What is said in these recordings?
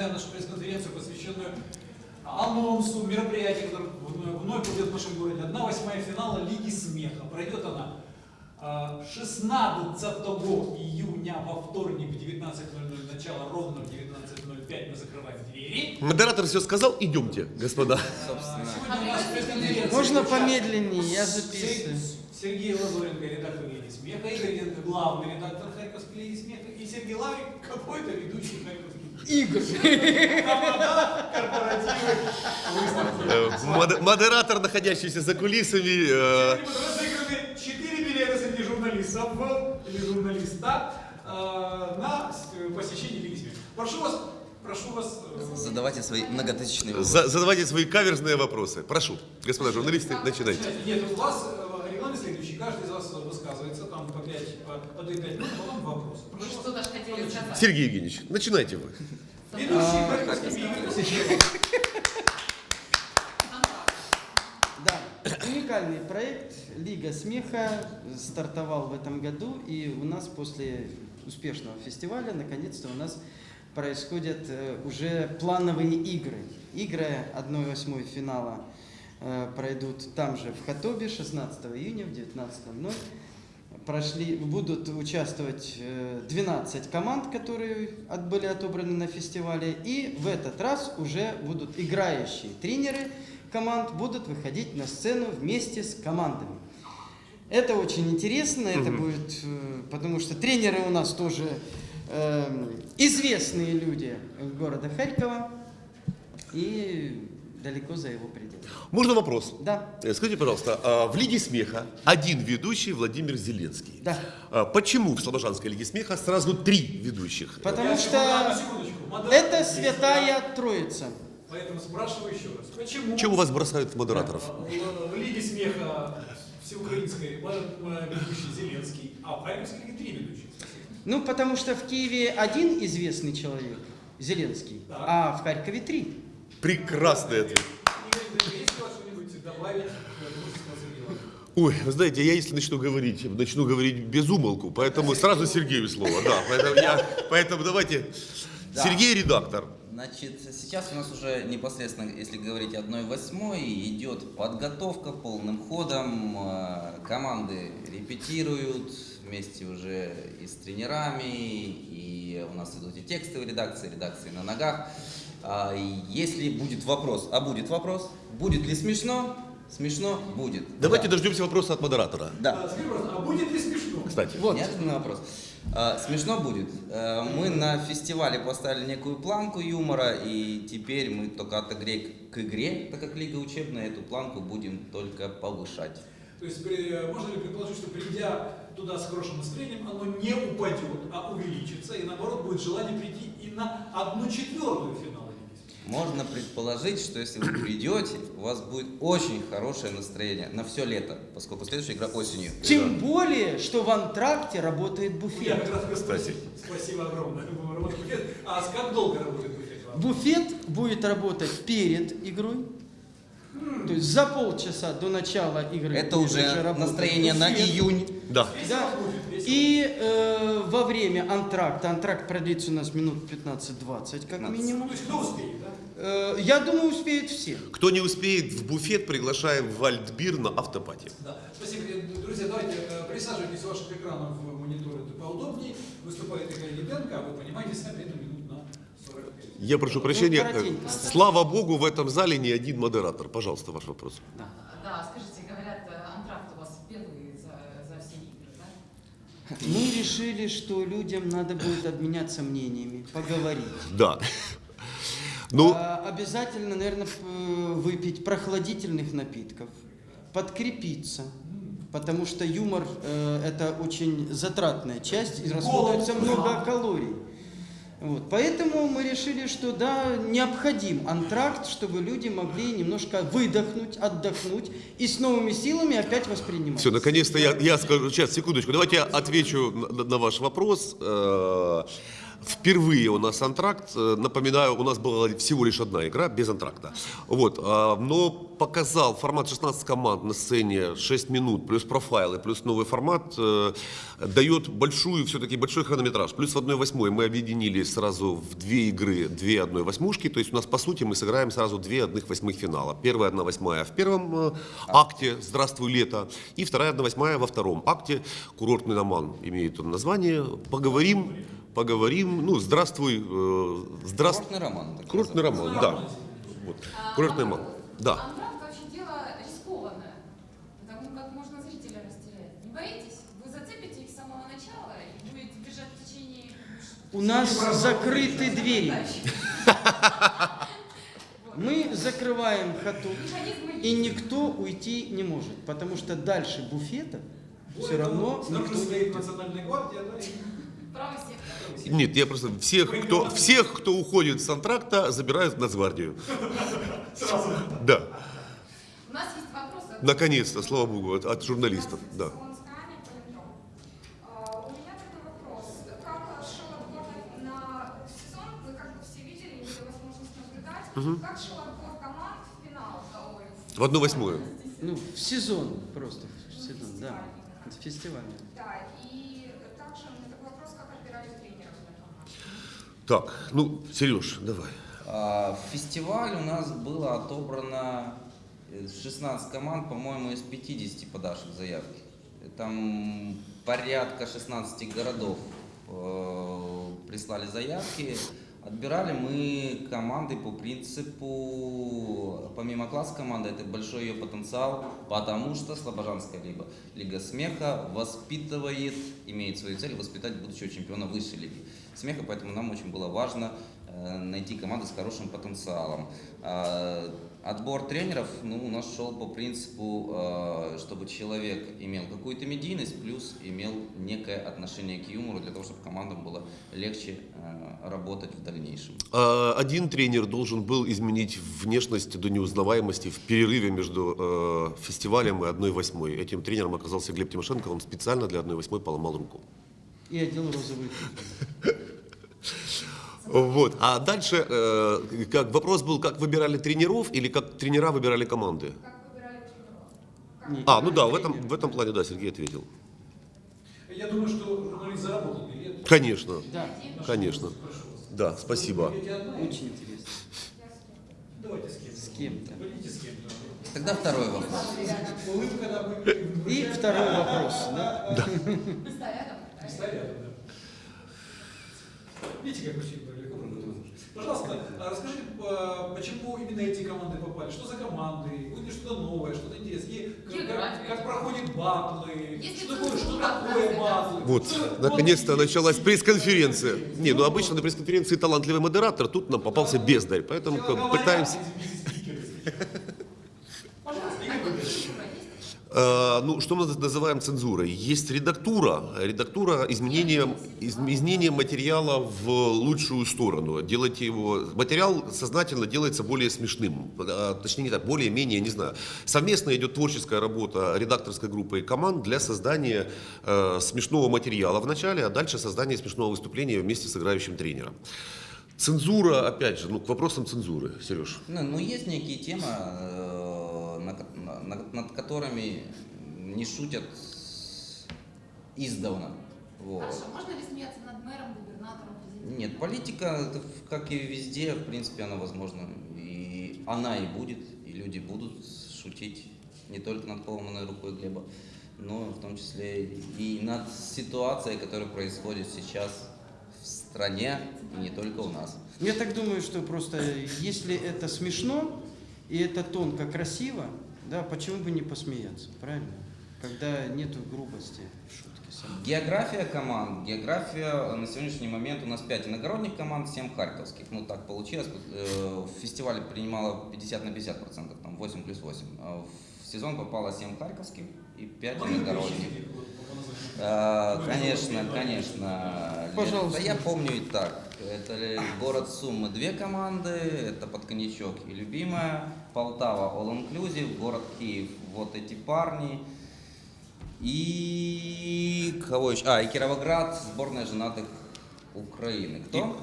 начинаем нашу пресс-конференцию, посвященную анонсу мероприятия, которое вновь пройдет в нашем городе. Одна восьмая финала Лиги Смеха. Пройдет она а, 16 июня во вторник в 19.00, начало ровно в 19.05 мы закрываем двери. Модератор все сказал, идемте, господа. А, пресс-конференция. Можно помедленнее, я записываю. Сергей Лазоренко, редактор Лиги Смеха, Игорь Ленко, главный редактор Харьковской Лиги Смеха, и Сергей Лаврик, какой-то ведущий Харьковской Выставки. Э, мод- Модератор, находящийся за кулисами. э, 4 билета среди журналистов или журналиста э, на посещение Лиги. Прошу вас, прошу вас, Задавайте свои многотысячные вопросы. за- Задавайте свои каверзные вопросы. Прошу, господа журналисты, начинайте. Нет, у вас регламент следующий, каждый из вас высказывается, там по 5, по, по 2-5 минут, потом вопрос. Сергей Евгеньевич, начинайте вы. Да, уникальный проект Лига смеха стартовал в этом году, и у нас после успешного фестиваля наконец-то у нас происходят э, уже плановые игры. Игры 1-8 финала э, пройдут там же в Хатобе 16 июня в 19.00. Прошли, будут участвовать э, 12 команд, которые от- были отобраны на фестивале. И в этот раз уже будут играющие тренеры команд будут выходить на сцену вместе с командами. Это очень интересно, это будет, э, потому что тренеры у нас тоже эм, известные люди города Харькова и далеко за его пределами. Можно вопрос? Да, Э, Скажите, пожалуйста, а в Лиге смеха один ведущий Владимир Зеленский. да. А Почему в Слобожанской Лиге смеха сразу три ведущих? Потому Я что. Модератор это святая троица. Поэтому спрашиваю еще раз. Почему Чего вас бросают модераторов? в, Лиге смеха всеукраинской э, ведущий Зеленский, а в Харьковской Лиге три ведущих? Ну, потому что в Киеве один известный человек, Зеленский, Так. а в Харькове три. Прекрасный ответ. Добавить? Ой, вы знаете, я если начну говорить, начну говорить без умолку, поэтому сразу Сергею слово, да. Поэтому, я, поэтому давайте. Да. Сергей редактор. Значит, сейчас у нас уже непосредственно, если говорить 1-8, идет подготовка полным ходом. Э, Команды репетируют вместе уже и с тренерами, и у нас идут и текстовые редакции, редакции на ногах. А, Если будет вопрос, а будет вопрос, будет ли смешно? Смешно будет. Давайте Да. дождемся вопроса от модератора. Да. А, а будет ли смешно? Кстати. Вот. Неожиданный вопрос. А, Смешно будет. А, Мы на фестивале поставили некую планку юмора, и теперь мы только от игры к игре, так как лига учебная, эту планку будем только повышать. То есть при- можно ли предположить, что придя туда с хорошим настроением, оно не упадет, а увеличится, и наоборот будет желание прийти и на одну четвертую Смеха? Можно предположить, что если вы придете, у вас будет очень хорошее настроение на все лето, поскольку следующая игра осенью. Тем более, что в антракте работает Я буфет. как раз хотел спросить. Спасибо огромное. А как долго работает буфет? Буфет будет работать перед игрой. То есть за полчаса до начала игры. Это уже настроение на июнь. Да. Да. И э, во время антракта, антракт продлится у нас минут 15-20 как 15. минимум. То есть кто успеет, да? Э, я думаю, успеют все. Кто не успеет в буфет, приглашаем в Вальдбир на автопати. Да. Спасибо. Э, Друзья, давайте э, присаживайтесь ваших экранов в мониторы это поудобнее. Выступает Игорь Лебенко, а вы понимаете, сами это минут на 45. Я прошу прощения. коротенько. э, Слава богу, в этом зале не один модератор. Пожалуйста, ваш вопрос. Да, скажите, говорят, э, антракт у вас первый за, за все игры, да? Мы решили, что людям надо будет обменяться мнениями, поговорить. Да. Ну, А, обязательно, наверное, выпить прохладительных напитков, подкрепиться. Потому что юмор э, это очень затратная часть и расходуется много калорий. Вот. Поэтому мы решили, что да, необходим антракт, чтобы люди могли немножко выдохнуть, отдохнуть и с новыми силами опять воспринимать. все, наконец-то я, я скажу, сейчас, секундочку, давайте я отвечу на, на ваш вопрос. Впервые у нас антракт. Э, Напоминаю, у нас была всего лишь одна игра без антракта. Вот. а, Но показал формат 16 команд на сцене 6 минут, плюс профайлы, плюс новый формат, э, дает большую, все-таки большой хронометраж. Плюс в 1-8 мы объединили сразу в две игры, две 1-8, то есть у нас по сути мы сыграем сразу две 1-8 финала. Первая 1-8 в первом э, акте «Здравствуй, лето», и вторая 1-8 во втором акте «Курортный роман» имеет он название. Поговорим, поговорим, ну, здравствуй, э, здравствуй. Курортный роман. так Курортный роман, да. Вот. Курортный роман, да. Антракт вообще дело рискованное, потому как можно зрителя растерять. Не боитесь? Вы зацепите их с самого начала и будете бежать в течение... У нас закрыты двери. Мы закрываем хату, и никто уйти не может, потому что дальше буфета все равно снаружи никто не уйдет. Нет, я просто всех, кто, всех, кто уходит с антракта, забирают в Нацгвардию. Сразу. Да, У нас есть вопросы. наконец-то, слава богу, от, от журналистов, да. Солонская, Полиндром. У меня такой вопрос. Как шел отбор на на сезон, вы как бы все видели, имели возможность наблюдать, как шел отбор команд в финал? В одну восьмую. Ну, в сезон просто, в сезон, да, фестивальный. Да, и также у меня такой вопрос, как отбирали тренеров для команд? Так, ну, Сереж, давай. А, В фестиваль у нас было отобрано э, 16 команд, по-моему, из 50 подавших заявки. Там порядка 16 городов э, прислали заявки. Отбирали мы команды по принципу, помимо класса команды, это большой ее потенциал, потому что Слобожанская либо Лига Смеха воспитывает, имеет свою цель воспитать будущего чемпиона высшей лиги смеха, поэтому нам очень было важно э, найти команду с хорошим потенциалом. А, Отбор тренеров ну, у нас шел по принципу, э, чтобы человек имел какую-то медийность, плюс имел некое отношение к юмору, для того, чтобы командам было легче э, работать в дальнейшем. А, Один тренер должен был изменить внешность до неузнаваемости в перерыве между э, фестивалем и одной восьмой. Этим тренером оказался Глеб Тимошенко, он специально для одной восьмой поломал руку. И одел розовый. Вот. А дальше э, как, вопрос был, как выбирали тренеров или как тренера выбирали команды? Как выбирали А, ну да, в этом, в этом плане, да, Сергей ответил. Я думаю, что журналист заработал билет. Конечно, Да, конечно. Да, спасибо. Очень интересно. Давайте с кем-то. С кем-то. Пойдите с кем-то. Тогда второй вопрос. Улыбка на вы- И второй вопрос, да? Да. Видите, как проходит. Пожалуйста, а расскажите, а, почему именно эти команды попали? Что за команды? Будет ли что-то новое, что-то интересное? Как- Как, проходят батлы? Есть Что такое, что такое батлы? Вот, наконец-то началась пресс-конференция. Не, ну обычно на пресс-конференции талантливый модератор, тут нам попался бездарь, поэтому пытаемся... извините, спикеры. Пожалуйста, Игорь Валерьевич. Э, ну, что мы называем цензурой? Есть редактура, редактура изменения, из- изменения материала в лучшую сторону. Делайте его, материал сознательно делается более смешным, э, точнее не так, более-менее, не знаю. Совместно идет творческая работа редакторской группы и команд для создания э, смешного материала в начале, а дальше создание смешного выступления вместе с играющим тренером. Цензура, опять же, ну, к вопросам цензуры, Сереж. Ну, ну, есть некие темы, э, на ко- на- на- над которыми не шутят издавна. Вот. Хорошо, можно ли смеяться над мэром, губернатором, президентом? Нет, политика, как и везде, в принципе, она возможна. И она и будет, и люди будут шутить не только над поломанной рукой Глеба, но в том числе и над ситуацией, которая происходит сейчас стране, и не только у нас. Я так думаю, что просто если это смешно и это тонко красиво, да, почему бы не посмеяться, правильно? Когда нету грубости в шутке самой. География команд. География на сегодняшний момент у нас 5 иногородних команд, 7 харьковских. Ну так получилось. Э, В фестивале принимало 50 на 50 процентов, там 8 плюс 8. А В сезон попало 7 харьковских и 5 Могли бы иногородних. Ну, Конечно, Пожалуйста. Да я помню и так. Это город Суммы две команды, это под коньячок и любимая. Полтава All Inclusive, город Киев вот эти парни. И кого еще? А, и Кировоград, сборная женатых Украины. Кто?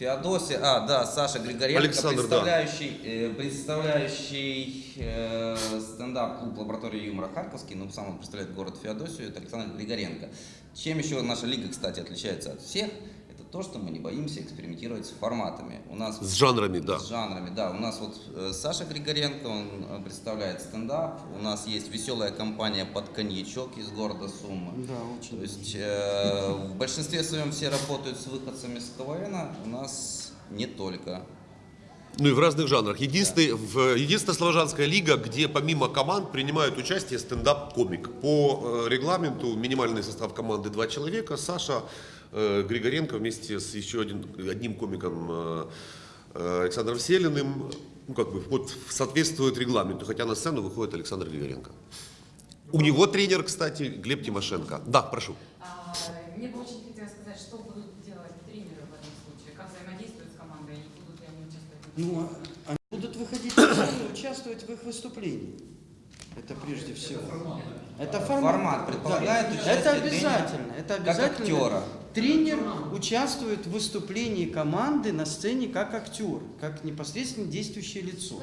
Феодосия, а, да, Саша Григоренко, Александр, да. представляющий, э, представляющий э, стендап-клуб «Лаборатория юмора Харьковский», ну, сам он представляет город Феодосию, это Александр Григоренко. Чем еще наша лига, кстати, отличается от всех, то, что мы не боимся экспериментировать с форматами. У нас С жанрами, да. с жанрами, да. У нас вот э, Саша Григоренко, он э, представляет стендап. У нас есть веселая компания под коньячок из города Суммы. Да, очень. То есть э, в большинстве своем все работают с выходцами с КВН, у нас не только. Ну и в разных жанрах. Единственный, в, единственная славянская лига, где помимо команд принимают участие стендап-комик. По э, регламенту минимальный состав команды два человека. Саша Григоренко вместе с еще один, одним комиком э, э, Александром Селиным ну, как бы, вот, соответствует регламенту, хотя на сцену выходит Александр Григоренко. У него тренер, кстати, Глеб Тимошенко. Да, прошу. А, Мне бы очень хотелось сказать, что будут делать тренеры в этом случае, как взаимодействуют с командой, и будут ли они участвовать в Ну, а- они будут выходить на сцену и участвовать в их выступлении. Это прежде всего. Это формат. Формат предполагает Да. участие Это тренера обязательно. Это как обязательно. актера. Тренер участвует в выступлении команды на сцене как актер, как непосредственно действующее лицо.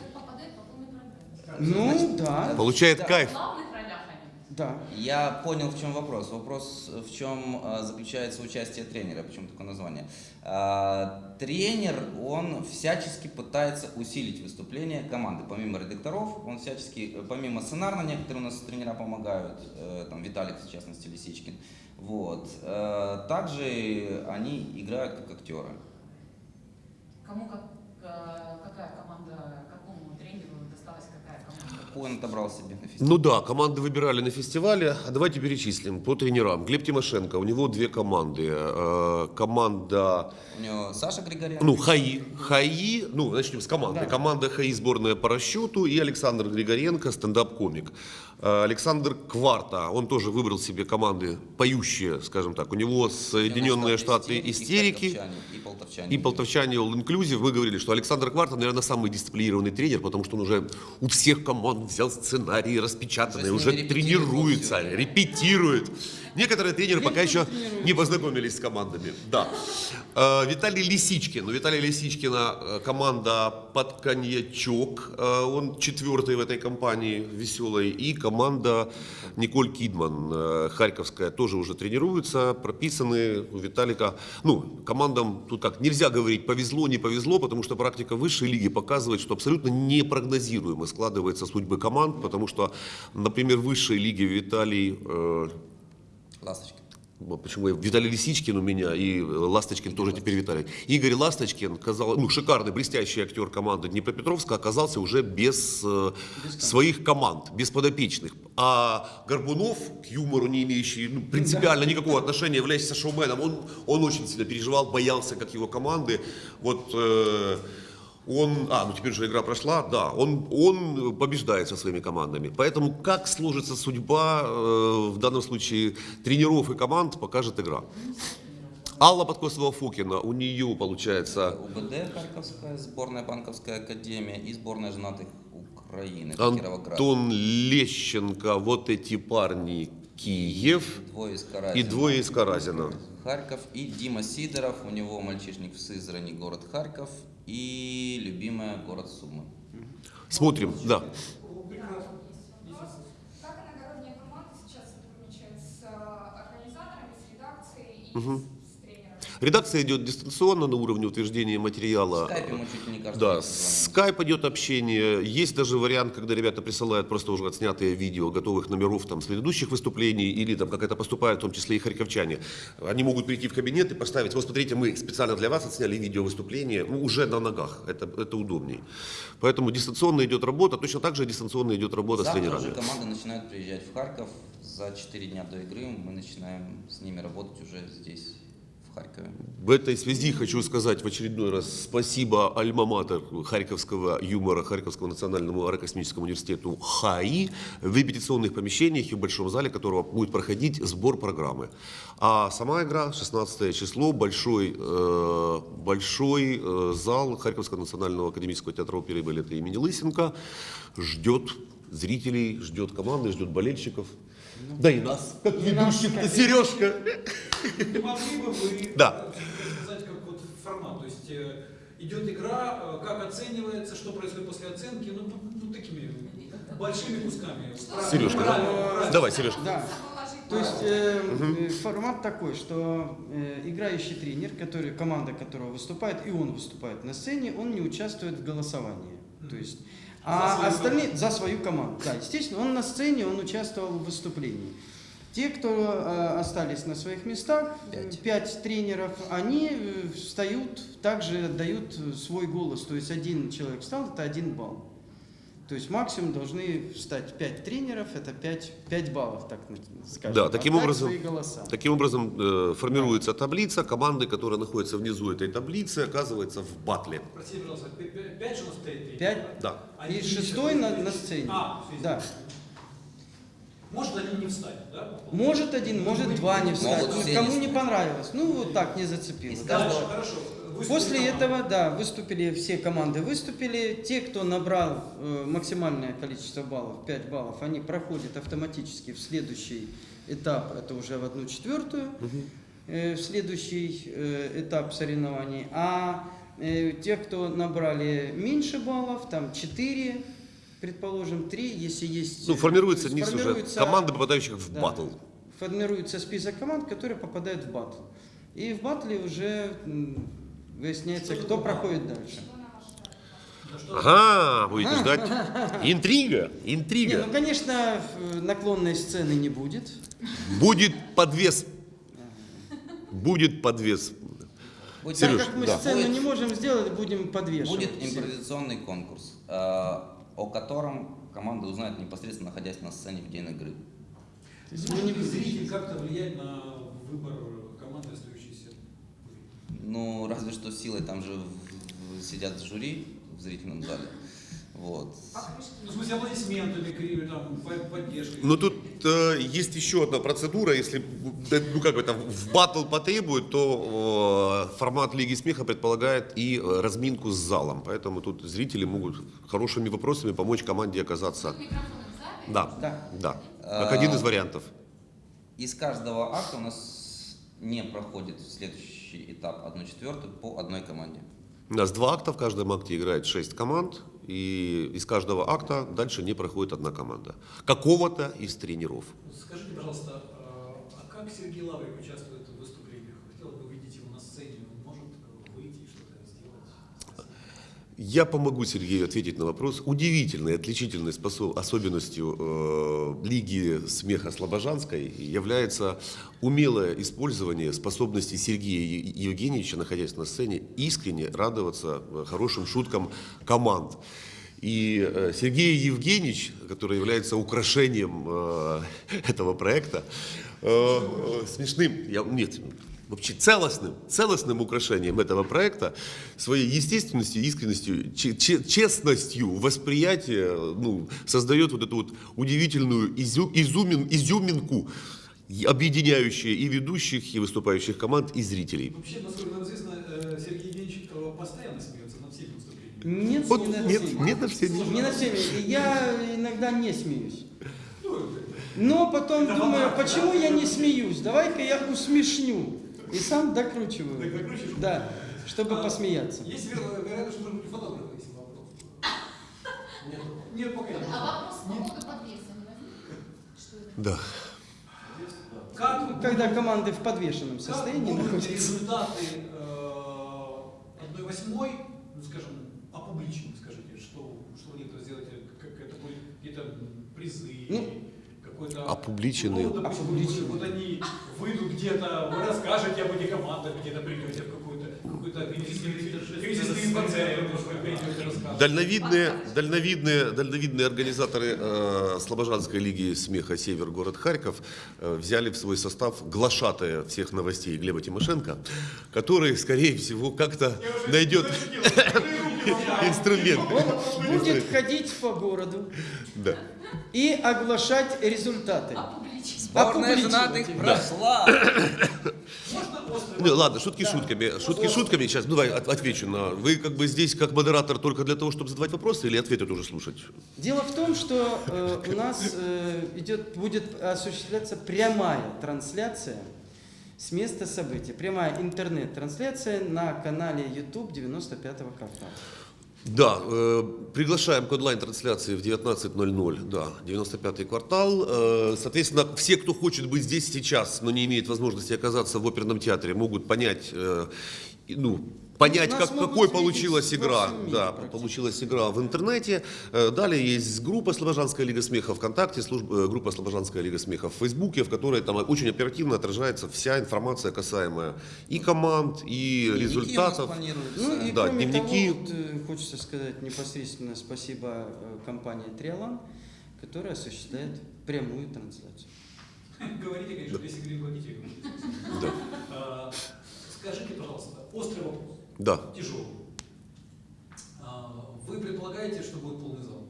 Ну да, Получает Да. кайф. В главных ролях они. да. Я понял, в чем вопрос. Вопрос, в чем а, заключается участие тренера, почему такое название. А, тренер, он всячески пытается усилить выступление команды. Помимо редакторов, он всячески, э, помимо сценарно, некоторые у нас тренера помогают, э, там Виталик, в частности, Лисичкин. Вот. Э, Также они играют как актеры. Кому как, э, какая команда, какому тренеру досталась какая он отобрал себе на фестивале? Ну да, команды выбирали на фестивале. А давайте перечислим по тренерам. Глеб Тимошенко, у него две команды. Э, Команда, У него Саша Григоренко. ну, ХАИ. ХАИ, ну, начнем с команды. Да. Команда ХАИ сборная по расчету и Александр Григоренко, стендап-комик. Э, Александр Кварта, он тоже выбрал себе команды поющие, скажем так. У него Соединенные Штаты истерики. И харьковчане, и полтовчане. И полтовчане All Inclusive, мы говорили, что Александр Кварта, наверное, самый дисциплинированный тренер, потому что он уже у всех команд взял сценарий распечатанный, Уже уже тренируется, репетирует. Некоторые тренеры пока еще не познакомились с командами. Да. Э, Виталий Лисичкин. У Виталия Лисичкина э, команда под коньячок. Э, Он четвертый в этой компании веселой. И команда Николь Кидман, харьковская, тоже уже тренируется, прописаны у Виталика. Ну, командам тут как, нельзя говорить повезло, не повезло, потому что практика высшей лиги показывает, что абсолютно непрогнозируемо складывается судьбы команд, потому что, например, в высшей лиге Виталий Ласточки. вот Почему Виталий Лисичкин у меня и э, Ласточкин тоже теперь Виталий. Игорь Ласточкин, казалось, ну, шикарный, блестящий актер команды Днепропетровска, оказался уже без, э, своих команд, без подопечных. А Горбунов, к юмору не имеющий ну, принципиально никакого отношения, являющийся шоуменом, он, он очень сильно переживал, боялся, как его команды. Вот э, он, а, ну теперь же игра прошла, да, он, он побеждает со своими командами. Поэтому как сложится судьба, э, в данном случае, тренеров и команд, покажет игра. Алла Подкосова-Фокина, у нее получается УБД Харьковская, сборная Банковская академия и сборная женатых Украины. Антон Лещенко, вот эти парни, Киев Двое из и двое из Каразина. Харьков и Дима Сидоров, у него мальчишник в Сызрани, город Харьков и любимая город Сумы. Смотрим, да. Как Редакция идет дистанционно на уровне утверждения материала. скайпе мы чуть не каждый Да, с скайп идет общение. Есть даже вариант, когда ребята присылают просто уже отснятые видео готовых номеров там, с предыдущих выступлений, или там как это поступает, в том числе и харьковчане. Они могут прийти в кабинет и поставить, вот смотрите, мы специально для вас отсняли видео выступление, ну, уже на ногах, это, это удобней. Поэтому дистанционно идет работа, точно так же дистанционно идет работа с Завтра тренерами. уже команды начинают приезжать в Харьков. За 4 дня до игры мы начинаем с ними работать уже здесь, в этой связи хочу сказать в очередной раз спасибо альма-матер Харьковского юмора, Харьковского национальному аэрокосмическому университету ХАИ в репетиционных помещениях и в большом зале, которого будет проходить сбор программы. А сама игра 16 число, большой, э, большой э, зал Харьковского национального академического театра оперы и балета имени Лысенко ждет зрителей, ждет команды, ждет болельщиков. Да и нас, как как Сережка. Да. э, сказать, как вот формат? То есть э, идет игра, э, как оценивается, что происходит после оценки, ну, ну, такими большими кусками. Сережка, Правильно, да? правильно. Давай, Сережка. Да. То есть э, э, формат такой, что э, играющий тренер, который, команда которого выступает, и он выступает на сцене, он не участвует в голосовании. То есть, За а свою остальные за свою команду. Да, естественно, он на сцене, он участвовал в выступлении. Те, кто э, остались на своих местах, Пять. пять тренеров, они э, встают, также дают э, свой голос. То есть один человек встал, это один балл. То есть максимум должны встать 5 тренеров, это 5, 5 баллов, так скажем. Да, таким отдать образом- свои голоса. Таким образом э, формируется таблица, команды, которые находятся внизу этой таблицы, оказываются в батле. Простите, пожалуйста, пя- пя- пять же у нас стоит? Пять. Да. А И шестой на, на сцене. А, да. Может они не встать, да? Может один, может два не встать. Могут Ну, Кому не не понравилось. Ну, вот так не зацепило. Да. Дальше, хорошо. Выступили После команды. этого, да, выступили все команды, выступили. Те, кто набрал э, максимальное количество баллов, 5 баллов, они проходят автоматически в следующий этап, это уже в одну четвертую, э, в следующий э, этап соревнований. А э, те, кто набрали меньше баллов, там 4, предположим, 3, если есть... Ну, формируется уже формируется- команды, попадающих в да. батл. Формируется список команд, которые попадают в батл. И в батле уже выясняется, Что кто проходит дальше. Ага, будете ждать. Интрига, Не, интрига. ну, конечно, наклонной сцены не будет. Будет подвес. Будет подвес. Будет, Серёж, так как мы да. сцену Будет- не можем сделать, будем подвешивать. Будет импровизационный конкурс, э, о котором команда узнает непосредственно находясь на сцене в день игры. Ли будем- зритель как-то влиять на выбор команды, остающейся? Ну, разве что силой, там же сидят жюри в зрительном зале. Вот. Ну, аплодисментами, поддержкой. Но тут э, есть еще одна процедура. Если э, ну, как бы, там, в батл потребует, то э, формат Лиги Смеха предполагает и э, разминку с залом. Поэтому тут зрители могут хорошими вопросами помочь команде оказаться. Да, Да. да. Как один из вариантов. Из каждого акта у нас не проходит следующий этап 1 четвертую по одной команде. У нас два акта, в каждом акте играет шесть команд, и из каждого акта дальше не проходит одна команда. Какого-то из тренеров. Скажите, пожалуйста, э, а как Сергей Лаврик участвует в выступлениях? Хотелось бы увидеть его на сцене. Он может э, выйти и что-то сделать? Я помогу Сергею ответить на вопрос. Удивительной, отличительной способ- особенностью э, Лиги смеха Слобожанской является умелое использование способности Сергея Евгеньевича, находясь на сцене, искренне радоваться э, хорошим шуткам команд. И э, Сергей Евгеньевич, который является украшением э, этого проекта, э, э, смешным, я, нет, вообще целостным, целостным украшением этого проекта, своей естественностью, искренностью, че- че- честностью восприятия ну, создает вот эту вот удивительную изю- изюмин- изюминку, объединяющую и ведущих, и выступающих команд, и зрителей. Вообще, насколько нам известно, э, Сергей э, постоянно смеется над всеми выступлениями. Нет, Вот не на нет, всеми. нет на все не- Не на всеми. Я иногда не смеюсь. Но потом Это думаю, почему да? я не смеюсь? Давай-ка я усмешню. И сам докручиваю. Так докручиваешь? Да, чтобы А, посмеяться. Есть веро- вероятность, что должен быть фотограф, если вопрос. Нет, нет, пока нет. А вопрос по Нет. это? Да. Как, Когда команды в подвешенном состоянии находятся. результаты э, одной восьмой, ну, скажем, опубличены, скажите, что, что вы это сделаете, как это будет, какие-то призы, Ну. Опубличены. Ну, допустим. Вот, они выйдут где-то, вы расскажете об этих командах, где-то придете в. Дальновидные, дальновидные, дальновидные организаторы э, Слобожанской лиги смеха «Север. Город Харьков» э, взяли в свой состав глашатая всех новостей Глеба Тимошенко, который, скорее всего, как-то найдет инструмент. Он будет ходить по городу Да. и оглашать результаты. Опубличить. Сборная женатых прошла. Не, ладно, шутки шутками. Шутки шутками. Сейчас, ну, давай от- отвечу на... Вы как бы здесь как модератор только для того, чтобы задавать вопросы или ответы тоже слушать? Дело в том, что э, у нас э, идет, будет осуществляться прямая трансляция с места события. Прямая интернет-трансляция на канале YouTube 95-го квартала. Да, э, приглашаем к онлайн-трансляции в 19.00, да, 95-й квартал. Э, соответственно, все, кто хочет быть здесь сейчас, но не имеет возможности оказаться в оперном театре, могут понять, э, ну, понять, как, какой получилась игра. Да, получилась игра в интернете. Э, Далее есть группа Слобожанская лига смеха ВКонтакте, служба, э, группа Слобожанская лига смеха в Фейсбуке, в которой там очень оперативно отражается вся информация, касаемая и команд, и Дневники результатов. планируются. Ну и Да, кроме дневники. того, вот, э, хочется сказать непосредственно спасибо компании Триалан, которая осуществляет прямую трансляцию. Говорите, конечно, если. Да. А, Скажите, пожалуйста, острый вопрос, Да. тяжелый. А, Вы предполагаете, что будет полный зал?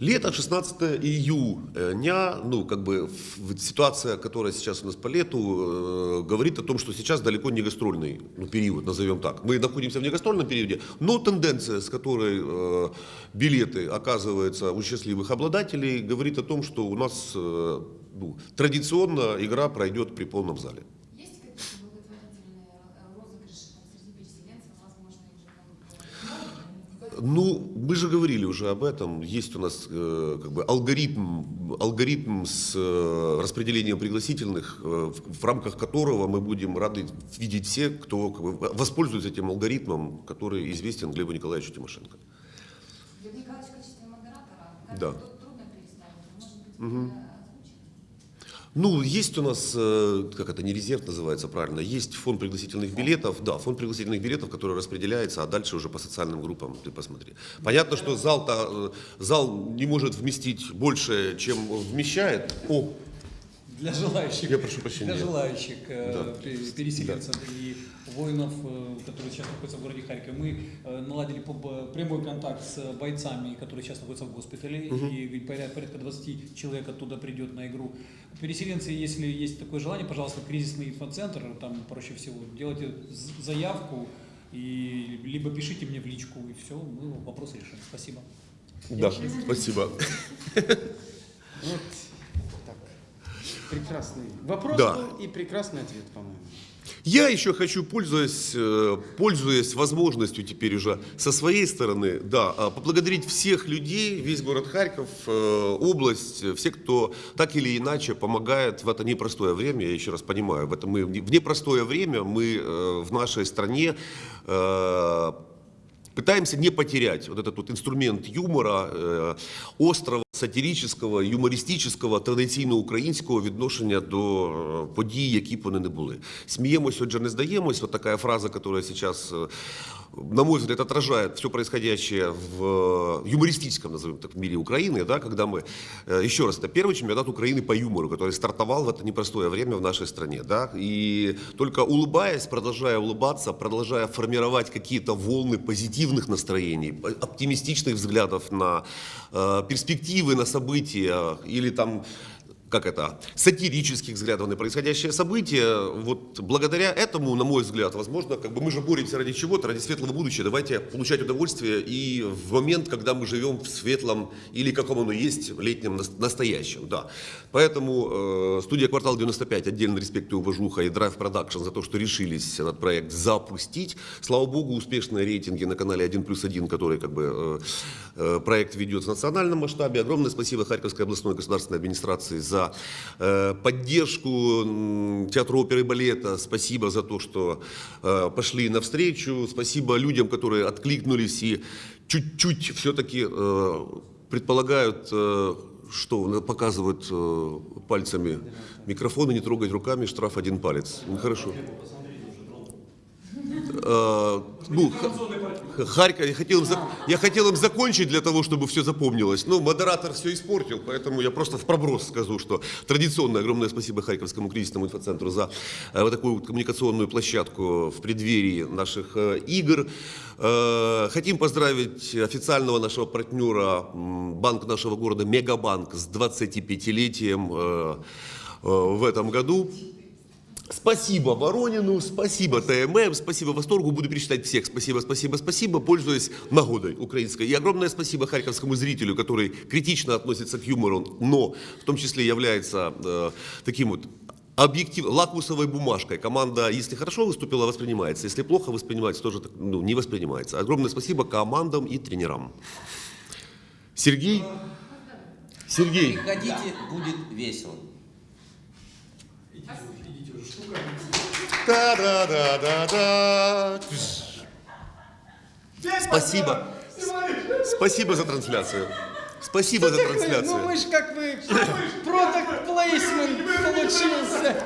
Лето, 16 июня, ну, как бы ситуация, которая сейчас у нас по лету, э, говорит о том, что сейчас далеко не гастрольный ну, период, назовем так. Мы находимся в негастрольном периоде, но тенденция, с которой э, билеты оказываются у счастливых обладателей, говорит о том, что у нас э, ну, традиционно игра пройдет при полном зале. Есть какие-то благотворительные э, розыгрыши там, среди переселенцев, возможно, их же могут Ну, мы же говорили уже об этом. Есть у нас э, как бы алгоритм, алгоритм с э, распределением пригласительных, э, в, в рамках которого мы будем рады видеть все, кто как бы, воспользуется этим алгоритмом, который известен Глебу Николаевичу Тимошенко. Глеб Николаевич в качестве модератора, Да. трудно переставить, может быть, озвучить? Ну, есть у нас, э, как это, не резерв называется правильно, есть фонд пригласительных билетов, да, фонд пригласительных билетов, который распределяется, а дальше уже по социальным группам ты посмотри. Понятно, что зал-то, э, зал не может вместить больше, чем вмещает. О, Для желающих, Я прошу прощения. для желающих э, Да. пе- переселенцев и воинов, э, которые сейчас находятся в городе Харькове, мы э, наладили прямой контакт с бойцами, которые сейчас находятся в госпитале, и ведь поря- порядка 20 человек оттуда придет на игру. Переселенцы, если есть такое желание, пожалуйста, кризисный инфоцентр, там проще всего, делайте заявку, и либо пишите мне в личку, и все, мы вопросы решим. Спасибо. да, спасибо. Вот так. Прекрасный вопрос Да. был и прекрасный ответ, по-моему. Я еще хочу, пользуясь, э, пользуясь возможностью теперь уже со своей стороны, да, а, поблагодарить всех людей, весь город Харьков, э, область, все, кто так или иначе помогает в это непростое время, я еще раз понимаю, в, это мы, в непростое время мы э, в нашей стране пытаемся не потерять вот этот вот инструмент юмора, э, острого, сатирического, юмористичного, традиційно українського відношення до е, подій, які б вони не були. Сміємось, отже, не здаємось. Вот такая фраза, которая сейчас, э, на мой взгляд, отражает все происходящее в э, юмористическом, назовем так, мире Украины, да, когда мы, э, еще раз, это первый чемпионат Украины по юмору, который стартовал в это непростое время в нашей стране, да, и только улыбаясь, продолжая улыбаться, продолжая формировать какие-то волны позитивных настроений, оптимистичных взглядов на э, перспективы, на события или там как это, сатирических взглядов на происходящее событие. Вот благодаря этому, на мой взгляд, возможно, как бы мы же боремся ради чего-то, ради светлого будущего. Давайте получать удовольствие и в момент, когда мы живем в светлом или каком оно есть, летнем нас- настоящем, да. Поэтому э, студия «Квартал 95» отдельно респект и уважуха и Drive Production за то, что решились этот проект запустить. Слава богу, успешные рейтинги на канале 1 плюс 1, который как бы э, э, проект ведет в национальном масштабе. Огромное спасибо Харьковской областной государственной администрации за э, поддержку театра оперы и балета. Спасибо за то, что э, пошли навстречу. Спасибо людям, которые откликнулись и чуть-чуть все-таки э, предполагают, что показывают э, пальцами микрофоны, не трогать руками, штраф один палец. Ну, хорошо. Э, ну, Харьков, я хотел, им я хотел им закончить для того, чтобы все запомнилось. Но модератор все испортил, поэтому я просто в проброс скажу, что традиционно огромное спасибо Харьковскому кризисному инфоцентру за э, вот такую вот коммуникационную площадку в преддверии наших э, игр. Э, хотим поздравить официального нашего партнера, банк нашего города Мегабанк с 25-летием э, э, в этом году. Спасибо Воронину, спасибо ТММ, спасибо Восторгу. Буду перечислять всех. Спасибо, спасибо, спасибо. Пользуясь нагодой украинской. И огромное спасибо харьковскому зрителю, который критично относится к юмору, но в том числе является э, таким вот объектив, лакмусовой бумажкой. Команда, если хорошо выступила, воспринимается. Если плохо воспринимается, тоже ну, не воспринимается. Огромное спасибо командам и тренерам. Сергей? Сергей? Приходите, будет весело. Идите, уже, идите уже, штука. Та-да-да-да-да. Спасибо. Спасибо за трансляцию. Спасибо за Ну трансляцию. мы ж как бы продукт плейсмент получился.